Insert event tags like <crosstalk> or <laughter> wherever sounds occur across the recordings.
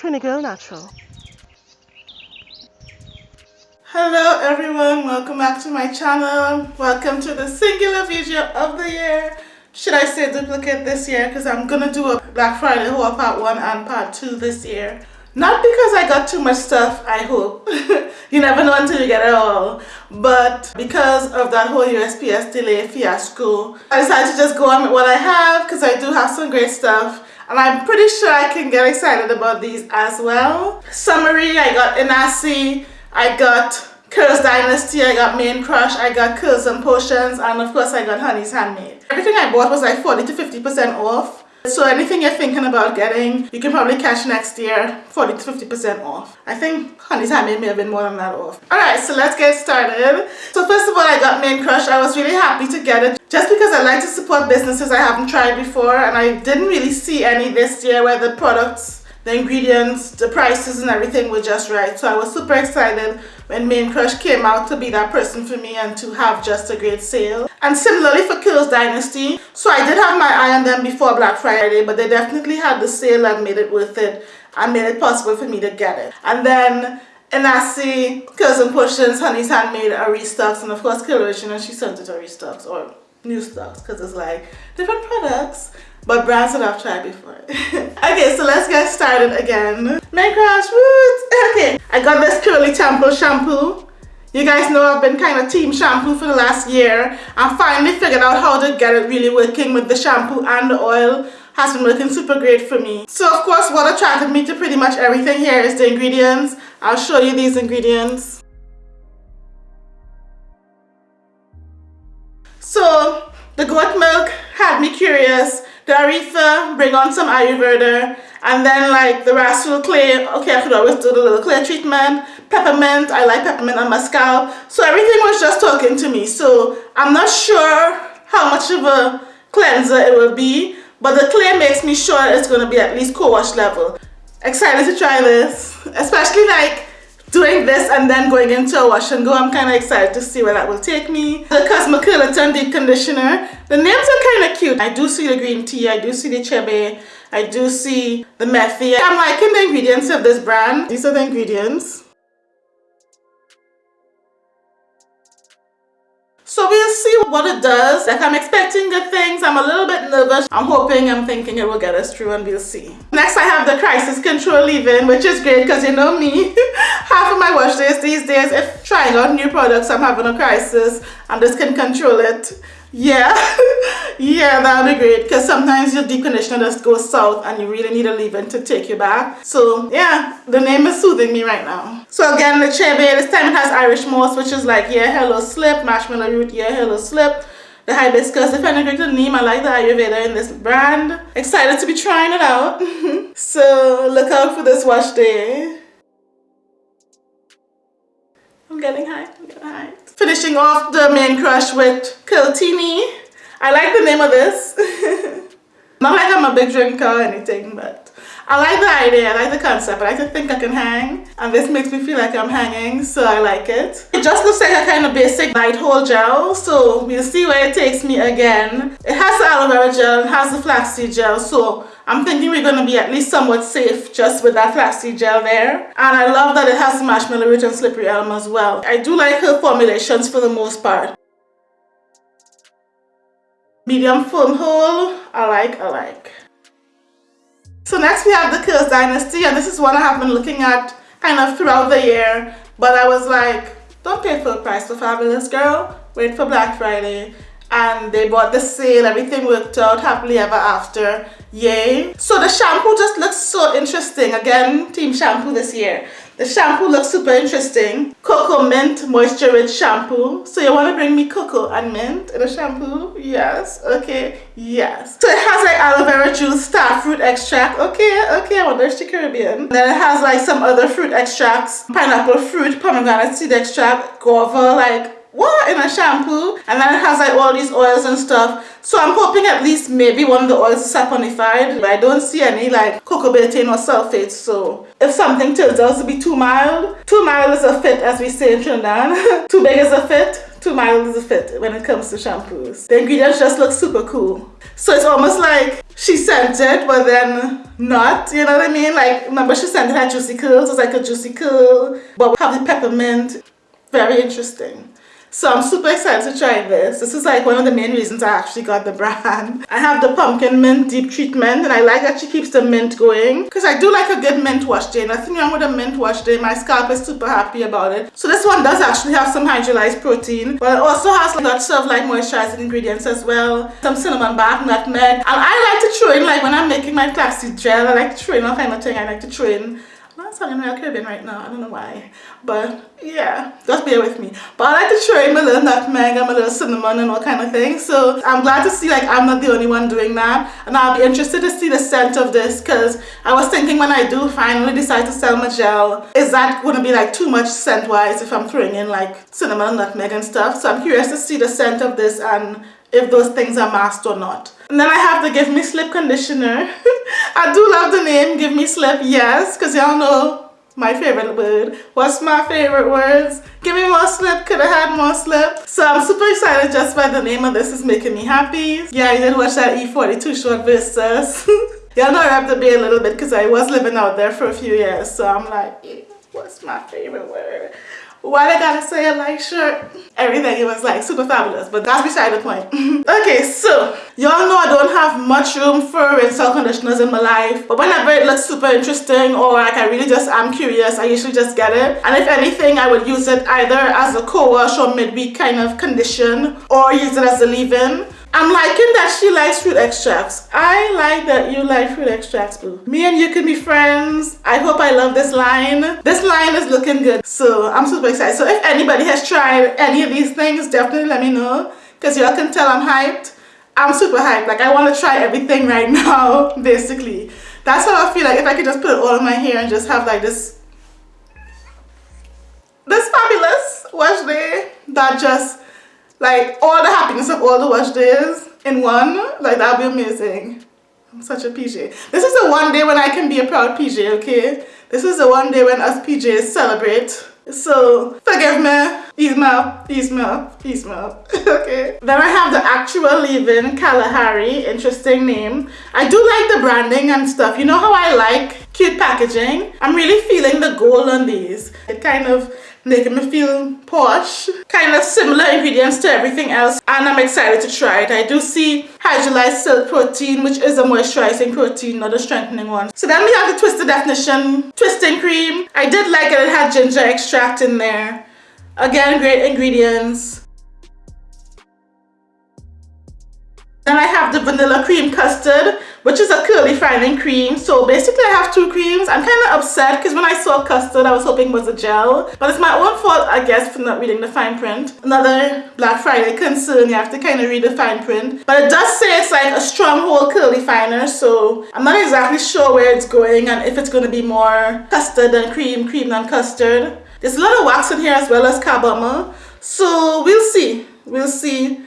Trini Girl Natural. Hello everyone, welcome back to my channel. Welcome to the singular video of the year. Should I say duplicate this year because I'm gonna do a Black Friday haul part 1 and part 2 this year. Not because I got too much stuff, I hope. <laughs> you never know until you get it all. But because of that whole USPS delay fiasco, I decided to just go on with what I have because I do have some great stuff. And I'm pretty sure I can get excited about these as well. Summary, I got Inahsi, I got Curls Dynasty, I got Mane Crush, I got Curls and Potions, and of course I got Honey's Handmade. Everything I bought was like 40 to 50% off. So anything you're thinking about getting, you can probably catch next year 40 to 50% off. I think Honey's Handmade may have been more than that off. Alright, so let's get started. So first of all, I got Mane Crush. I was really happy to get it just because I like to support businesses I haven't tried before and I didn't really see any this year where the products the ingredients, the prices and everything were just right. So I was super excited when Mane Crush came out to be that person for me and to have just a great sale. And similarly for Curls Dynasty, so I did have my eye on them before Black Friday, but they definitely had the sale and made it worth it and made it possible for me to get it. And then Inahsi, Curls and Potions, Honey's Handmade are restocks, and of course Coloration and she sent it to restocks or new stocks because it's like different products but brands that I've tried before. <laughs> okay, so let's get started again. Mane Crush Roots. Okay, I got this Curly Temple shampoo. You guys know I've been kind of team shampoo for the last year. I finally figured out how to get it really working with the shampoo and the oil. Has been working super great for me. So of course what attracted me to pretty much everything here is the ingredients. I'll show you these ingredients. So the goat milk had me curious the aritha, bring on some Ayurveda, and then like the rhassoul clay, okay, I could always do the little clay treatment, peppermint, I like peppermint on my scalp. So everything was just talking to me. So I'm not sure how much of a cleanser it will be, but the clay makes me sure it's going to be at least co-wash level. Excited to try this, especially like doing this and then going into a wash and go. I'm kind of excited to see where that will take me. The Cosmopolitan Deep Conditioner. The names are kind of cute. I do see the green tea. I do see the chebe. I do see the methi. I'm liking the ingredients of this brand. These are the ingredients. So we'll see what it does. Like I'm expecting good things. I'm a little bit nervous. I'm hoping, I'm thinking it will get us through and we'll see. Next I have the crisis control leave-in which is great because you know me. <laughs> Half of my wash days these days, if trying out new products, I'm having a crisis and this can control it. Yeah, <laughs> yeah, that would be great because sometimes your deep conditioner just goes south and you really need a leave-in to take you back. So yeah, the name is soothing me right now. So again, the chebe, this time it has Irish moss, which is like yeah, hello slip, marshmallow root, yeah, hello slip. The hibiscus, if I the name, I like the Ayurveda in this brand. Excited to be trying it out. <laughs> so look out for this wash day. I'm getting high, I'm getting high. Finishing off the Mane crush with Curltini. I like the name of this. Not like I'm a big drinker or uh, anything, but I like the idea, I like the concept. But I like to think I can hang, and this makes me feel like I'm hanging, so I like it. It just looks like a kind of basic light hold gel, so we'll see where it takes me again. It has the aloe vera gel, it has the flaxseed gel, so I'm thinking we're going to be at least somewhat safe just with that flaxseed gel there. And I love that it has marshmallow root and slippery elm as well. I do like her formulations for the most part. Medium foam hold, I like, I like. So next we have the Curls Dynasty and this is one I have been looking at kind of throughout the year. But I was like, don't pay full price for Fabulous Girl, wait for Black Friday. And they bought the sale everything worked out happily ever after. Yay. So the shampoo just looks so interesting. Again team shampoo this year the shampoo looks super interesting. Cocoa mint moisture rich shampoo. So you want to bring me cocoa and mint in a shampoo? Yes okay yes. So it has like aloe vera juice star fruit extract. Okay okay i wonder if it's caribbean. Then it has like some other fruit extracts. Pineapple fruit pomegranate seed extract guava like what in a shampoo and then it has like all these oils and stuff so i'm hoping at least maybe one of the oils is saponified but i don't see any like coco betaine or sulfates so if something turns out to be too mild too mild is a fit as we say in trinidad <laughs> too big is a fit too mild is a fit when it comes to shampoos. The ingredients just look super cool. So it's almost like she sent it, but then not, you know what I mean? Like, remember she sent it at Juicy Curls, it's like a Juicy Curl, but we have the peppermint. Very interesting. So I'm super excited to try this. This is like one of the main reasons I actually got the brand. <laughs> I have the pumpkin mint deep treatment and I like that she keeps the mint going because I do like a good mint wash day. Nothing wrong with a mint wash day. My scalp is super happy about it. So this one does actually have some hydrolyzed protein but it also has lots of like moisturizing ingredients as well. Some cinnamon bark, nutmeg. And I like to throw in like when I'm making my flaxseed gel, I like to throw in all kind of thing. I like to throw in I'm sounding real Caribbean right now. I don't know why. But yeah, just bear with me. But I like to try my little nutmeg and my little cinnamon and all kind of things. So I'm glad to see like I'm not the only one doing that. And I'll be interested to see the scent of this because I was thinking when I do finally decide to sell my gel, is that going to be like too much scent wise if I'm throwing in like cinnamon nutmeg and stuff. So I'm curious to see the scent of this and if those things are masked or not. And then I have the Give Me Slip conditioner. <laughs> I do love the name Give Me Slip, yes, because y'all know my favorite word. What's my favorite words? Give me more slip, could have had more slip. So I'm super excited just by the name of this is making me happy. Yeah, I did watch that E42 short versus. <laughs> y'all know I have to be a little bit because I was living out there for a few years. So I'm like, what's my favorite word? Why they gotta say a light shirt? Everything it was like super fabulous but that's beside the point. <laughs> Okay so y'all know i don't have much room for rinse conditioners in my life but whenever it looks super interesting or like i really just am curious i usually just get it. And if anything i would use it either as a co-wash or midweek kind of condition or use it as a leave-in I'm liking that she likes fruit extracts. I like that you like fruit extracts, boo. Me and you can be friends. I hope I love this line. This line is looking good. So I'm super excited. So if anybody has tried any of these things, definitely let me know. Because y'all can tell I'm hyped. I'm super hyped. Like I want to try everything right <laughs> now, basically. That's how I feel like if I could just put it all in my hair and just have like this this fabulous wash day that just like all the happiness of all the wash days in one. Like that'd be amazing. I'm such a PJ this is the one day when I can be a proud PJ okay? This is the one day when us PJs celebrate. So forgive me. Ease up. Ease up. Ease up. <laughs> Okay. Then I have the actual leave-in Kalahari. Interesting name. I do like the branding and stuff. You know how I like cute packaging I'm really feeling the gold on these it kind of making me feel posh. Kind of similar ingredients to everything else and I'm excited to try it. I do see hydrolyzed silk protein which is a moisturizing protein, not a strengthening one. So then we have the Twisted Definition Twisting Cream. I did like it, it had ginger extract in there. Again, great ingredients. Then I have the vanilla cream custard which is a curly fining cream. So basically I have two creams. I'm kind of upset because when I saw custard, I was hoping it was a gel. But it's my own fault, I guess, for not reading the fine print. Another Black Friday concern, you have to kind of read the fine print. But it does say it's like a stronghold curly finer, so I'm not exactly sure where it's going and if it's going to be more custard than cream, cream than custard. There's a lot of wax in here as well as carbomer. So we'll see. We'll see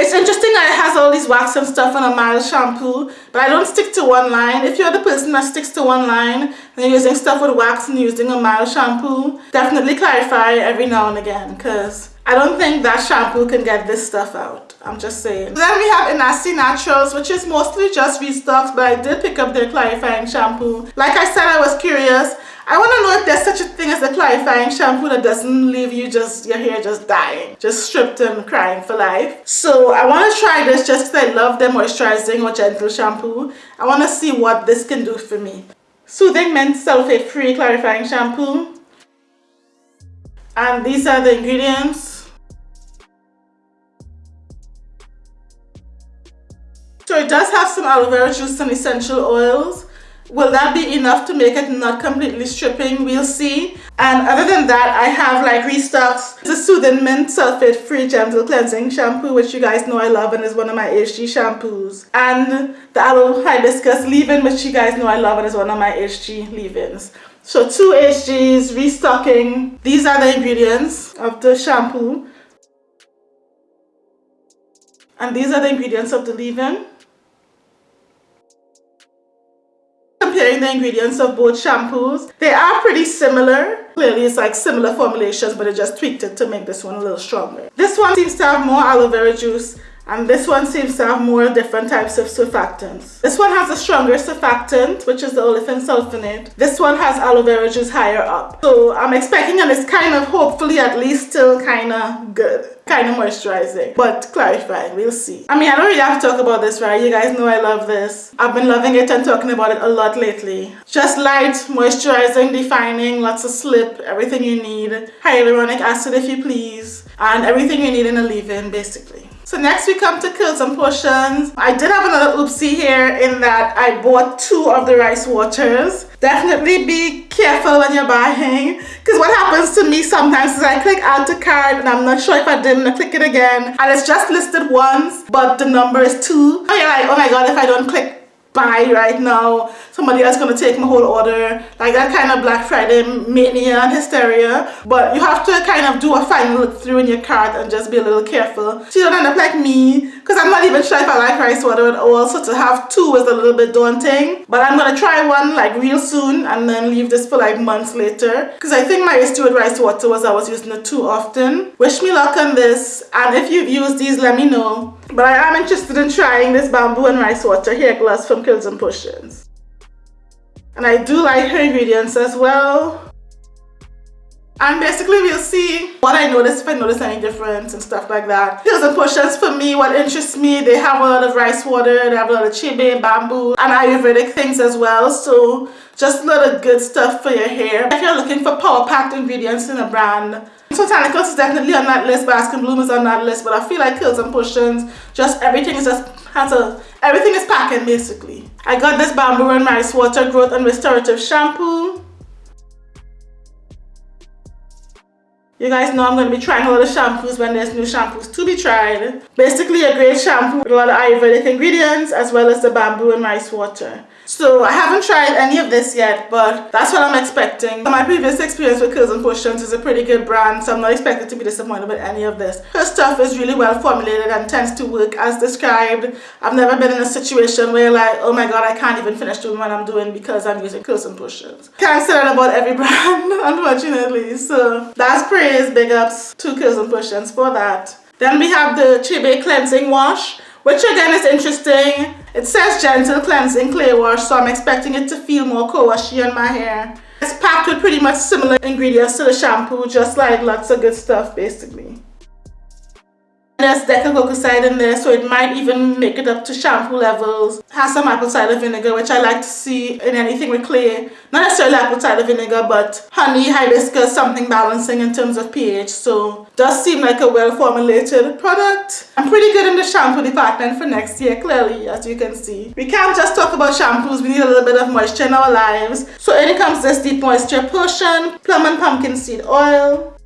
It's interesting that it has all these wax and stuff on a mild shampoo, but I don't stick to one line. If you're the person that sticks to one line and you're using stuff with wax and using a mild shampoo, definitely clarify every now and again because I don't think that shampoo can get this stuff out. I'm just saying. Then we have Inahsi Naturals, which is mostly just restocks, but I did pick up their clarifying shampoo. Like I said, I was curious. I want to know if there's such a thing as a clarifying shampoo that doesn't leave you just, your hair just dying, just stripped and crying for life. So I want to try this just because I love the moisturizing or gentle shampoo. I want to see what this can do for me. Soothing Mint Sulfate Free Clarifying Shampoo. And these are the ingredients. So it does have some aloe vera juice and essential oils. Will that be enough to make it not completely stripping? We'll see. And other than that, I have like restocks the Soothing Mint Sulfate Free Gentle Cleansing Shampoo, which you guys know I love and is one of my HG shampoos. And the Aloe Hibiscus Leave-In, which you guys know I love and is one of my HG leave-ins. So two HGs, restocking. These are the ingredients of the shampoo. And these are the ingredients of the leave-in. Comparing the ingredients of both shampoos. They are pretty similar. Clearly it's like similar formulations but it just tweaked it to make this one a little stronger. This one seems to have more aloe vera juice and this one seems to have more different types of surfactants. This one has a stronger surfactant, which is the olefin sulfonate. This one has aloe vera juice higher up. So I'm expecting and it's kind of hopefully at least still kind of good. Kind of moisturizing, but clarifying, we'll see. I mean, I don't really have to talk about this, right? You guys know I love this. I've been loving it and talking about it a lot lately. Just light, moisturizing, defining, lots of slip, everything you need. Hyaluronic acid if you please. And everything you need in a leave-in, basically. So next we come to Curls and Potions. I did have another oopsie here in that I bought two of the rice waters. Definitely be careful when you're buying because what happens to me sometimes is I click add to cart and I'm not sure if I didn't click it again and it's just listed once but the number is two. Oh, you're like, oh my god, if I don't click buy right now. Somebody else gonna take my whole order. Like that kind of black friday mania and hysteria. But you have to kind of do a final look through in your cart and just be a little careful. So you don't end up like me because i'm not even sure if i like rice water at all. So to have two is a little bit daunting. But i'm gonna try one like real soon and then leave this for like months later. Because i think my issue with rice water was i was using it too often. Wish me luck on this. And if you've used these let me know. But I am interested in trying this bamboo and rice water hair gloss from Curls and Potions. And I do like her ingredients as well. And basically we'll see what I notice, if I notice any difference and stuff like that. Curls and Potions for me, what interests me, they have a lot of rice water, they have a lot of chibe, bamboo, and Ayurvedic things as well. So just a lot of good stuff for your hair. If you're looking for power-packed ingredients in a brand, Botanicals is definitely on that list, Bask and Bloom is on that list, but I feel like Curls and Potions, just everything is just has a everything is packing basically. I got this bamboo and rice water growth and restorative shampoo. You guys know I'm going to be trying a lot of shampoos when there's new shampoos to be tried. Basically a great shampoo with a lot of Ayurvedic ingredients as well as the bamboo and rice water. So I haven't tried any of this yet, but that's what I'm expecting. My previous experience with Curls and Potions is a pretty good brand, so I'm not expected to be disappointed with any of this. Her stuff is really well formulated and tends to work as described. I've never been in a situation where like, oh my god, I can't even finish doing what I'm doing because I'm using Curls and Potions. Can't say that about every <laughs> brand, unfortunately. So that's praise, big ups to Curls and Potions for that. Then we have the Chibe Cleansing Wash which again is interesting. It says gentle cleansing clay wash, so I'm expecting it to feel more co-washy on my hair. It's packed with pretty much similar ingredients to the shampoo, just like lots of good stuff basically. There's decyl glucoside in there, so it might even make it up to shampoo levels. Has some apple cider vinegar, which I like to see in anything with clay. Not necessarily apple cider vinegar, but honey, hibiscus, something balancing in terms of pH. So does seem like a well-formulated product. I'm pretty good in the shampoo department for next year, clearly, as you can see. We can't just talk about shampoos, we need a little bit of moisture in our lives. So in comes this Deep Moisture Potion, Plum and Pumpkin Seed Oil,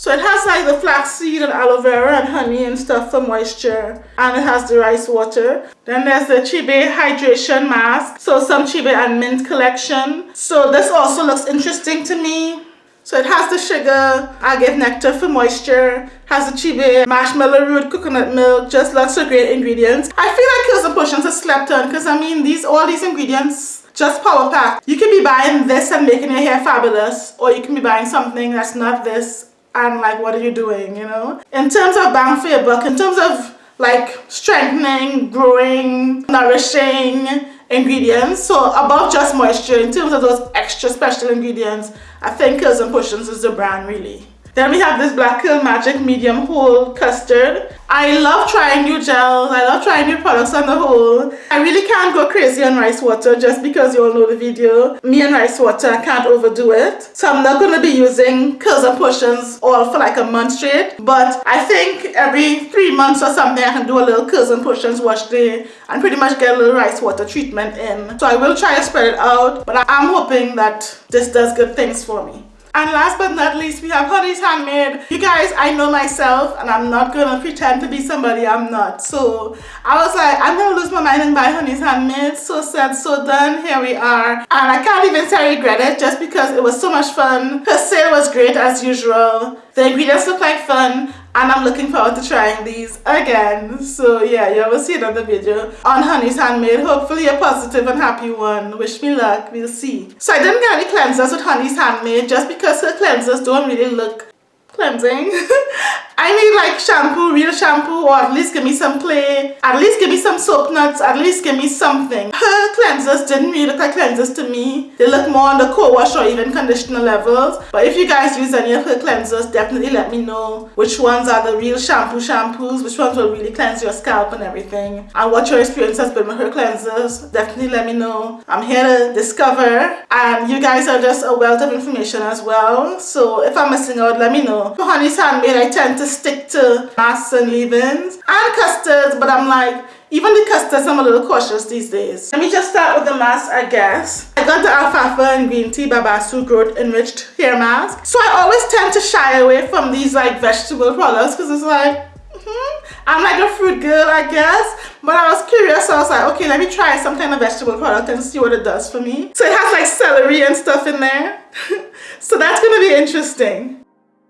so it has like the flaxseed and aloe vera and honey and stuff for moisture. And it has the rice water. Then there's the Chibe Hydration Mask. So some Chibe and Mint collection. So this also looks interesting to me. So it has the sugar, agave nectar for moisture, has the chibe, marshmallow root, coconut milk, just lots of great ingredients. I feel like it was a Potions to slept on because I mean these all these ingredients just power pack. You can be buying this and making your hair fabulous or you can be buying something that's not this and like what are you doing you know? In terms of bang for your buck in terms of like strengthening growing nourishing ingredients so above just moisture in terms of those extra special ingredients i think Curls and Potions is the brand really then we have this Black Curl Magic Medium Whole Custard. I love trying new gels. I love trying new products on the whole. I really can't go crazy on rice water just because you all know the video. Me and rice water, I can't overdo it. So I'm not going to be using Curls and Potions all for like a month straight. But I think every three months or something I can do a little Curls and Potions wash day and pretty much get a little rice water treatment in. So I will try to spread it out. But I'm hoping that this does good things for me. And last but not least, we have Honey's Handmade. You guys, I know myself and I'm not gonna pretend to be somebody I'm not. So I was like, I'm gonna lose my mind and buy Honey's Handmade. So said, so done, here we are. And I can't even say I regret it just because it was so much fun. Her sale was great as usual. The ingredients look like fun and I'm looking forward to trying these again. So yeah, you will see another video on Honey's Handmade. Hopefully a positive and happy one. Wish me luck, we'll see. So I didn't get any cleansers with Honey's Handmade just because her cleansers don't really look cleansing. <laughs> I need like shampoo, real shampoo, or at least give me some clay, at least give me some soap nuts, at least give me something. Her cleansers didn't really look like cleansers to me. They look more on the co-wash or even conditioner levels. But if you guys use any of her cleansers, definitely let me know which ones are the real shampoo shampoos, which ones will really cleanse your scalp and everything, and what your experience has been with her cleansers. Definitely let me know. I'm here to discover, and you guys are just a wealth of information as well. So if I'm missing out, let me know. For Honey's Handmade, I tend to stick to masks and leave-ins and custards, but I'm like, even the custards, I'm a little cautious these days. Let me just start with the mask, I guess. I got the Alfalfa and Green Tea Babassu Growth Enriched Hair Mask. So I always tend to shy away from these like vegetable products because it's like, mm -hmm. I'm like a fruit girl, I guess. But I was curious, so I was like, okay, let me try some kind of vegetable product and see what it does for me. So it has like celery and stuff in there. <laughs> so that's gonna be interesting.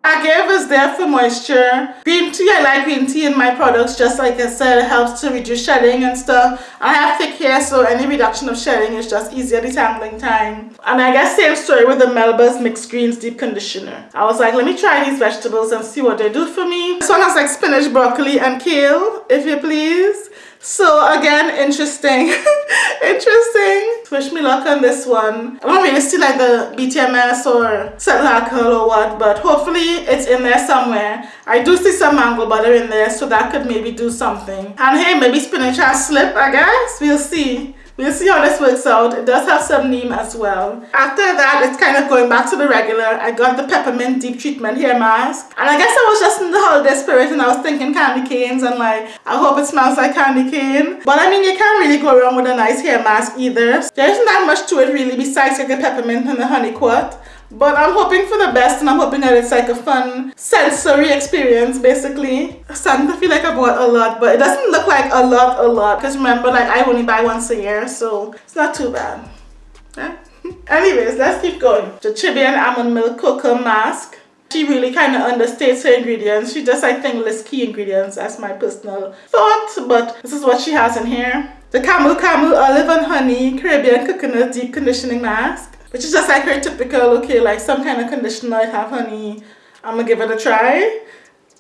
Agave is there for moisture. Green tea, I like green tea in my products just like I said, it helps to reduce shedding and stuff. I have thick hair so any reduction of shedding is just easier detangling time. And I guess same story with the Melba's Mixed Greens Deep Conditioner. I was like, let me try these vegetables and see what they do for me. This one has like spinach, broccoli and kale, if you please. So again, interesting. <laughs> interesting. Wish me luck on this one. I don't really see like the BTMS or cetyl alcohol or what, but hopefully it's in there somewhere. I do see some mango butter in there, so that could maybe do something. And hey, maybe spinach has slip, I guess. We'll see. We'll see how this works out. It does have some neem as well. After that, it's kind of going back to the regular. I got the peppermint deep treatment hair mask. And I guess I was just in the holiday spirit and I was thinking candy canes and like, I hope it smells like candy cane. But I mean, you can't really go wrong with a nice hair mask either. There isn't that much to it really besides like the peppermint and the honeyquat. But I'm hoping for the best and I'm hoping that it's like a fun sensory experience basically. To feel like I bought a lot but it doesn't look like a lot a lot because remember like I only buy once a year so it's not too bad. Yeah? <laughs> Anyways, let's keep going. The Chibian Almond Milk Cocoa Mask. She really kind of understates her ingredients. She just, I think, lists key ingredients as my personal thought, but this is what she has in here. The Camu Camu Olive and Honey Caribbean Coconut Deep Conditioning Mask which is just like her typical, okay, like some kind of conditioner, I have honey, I'm gonna give it a try.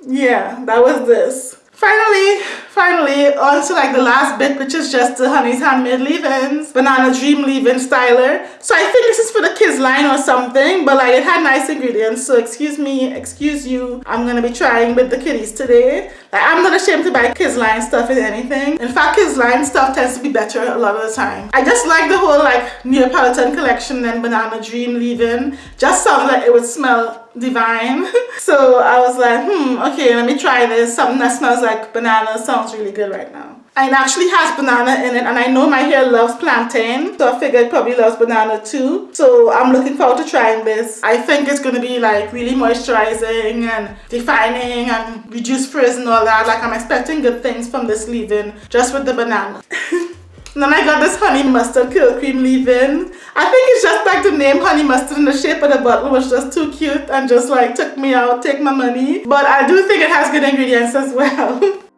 Yeah, that was this. Finally, finally, on to like the last bit, which is just the Honey's Handmade leave-ins, Banana Dream leave-in styler. So I think this is for the kids line or something, but like it had nice ingredients. So excuse me, excuse you. I'm gonna be trying with the kiddies today. Like I'm not ashamed to buy kids line stuff in anything. In fact, kids line stuff tends to be better a lot of the time. I just like the whole like Neapolitan collection and Banana Dream leave-in. Just sounds like it would smell divine. <laughs> So I was like hmm okay let me try this. Something that smells like banana sounds really good right now. And it actually has banana in it and I know my hair loves plantain so I figured it probably loves banana too. So I'm looking forward to trying this. I think it's going to be like really moisturizing and defining and reduce frizz and all that. Like I'm expecting good things from this leave-in just with the banana <laughs> And then I got this honey mustard curl cream leave-in. I think it's just like the name honey mustard and the shape of the bottle was just too cute and just like took me out, take my money. But I do think it has good ingredients as well. <laughs>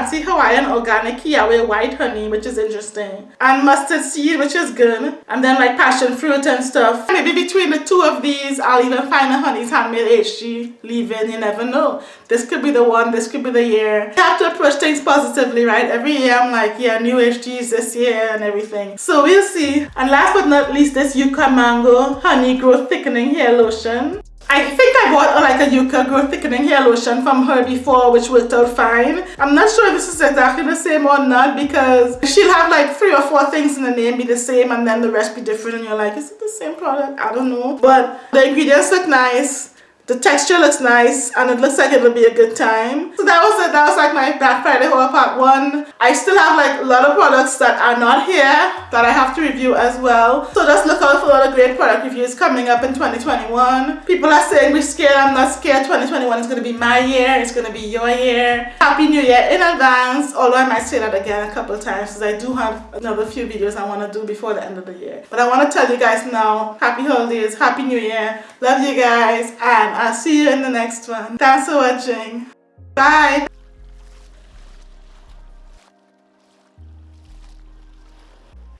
fancy Hawaiian organic Kiawe white honey, which is interesting. And mustard seed, which is good. And then like passion fruit and stuff. Maybe between the two of these, I'll even find a Honey's Handmade HG leave-in. You never know. This could be the one, this could be the year. You have to approach things positively, right? Every year I'm like, yeah, new HGs this year and everything. So we'll see. And last but not least, this Yucca Mango Honey Growth Thickening Hair Lotion. I think I bought uh, like a Yucca Growth Thickening Hair Lotion from her before which worked out fine. I'm not sure if this is exactly the same or not because she'll have like three or four things in the name be the same and then the rest be different and you're like, is it the same product? I don't know. But the ingredients look nice. The texture looks nice and it looks like it'll be a good time. So that was it. That was like my Black Friday haul part one. I still have like a lot of products that are not here that I have to review as well. So just look out for a lot of great product reviews coming up in 2021. People are saying we're scared. I'm not scared. 2021 is going to be my year. It's going to be your year. Happy New Year in advance. Although I might say that again a couple times because I do have another few videos I want to do before the end of the year. But I want to tell you guys now, happy holidays, happy new year. Love you guys and I'll see you in the next one. Thanks for watching. Bye.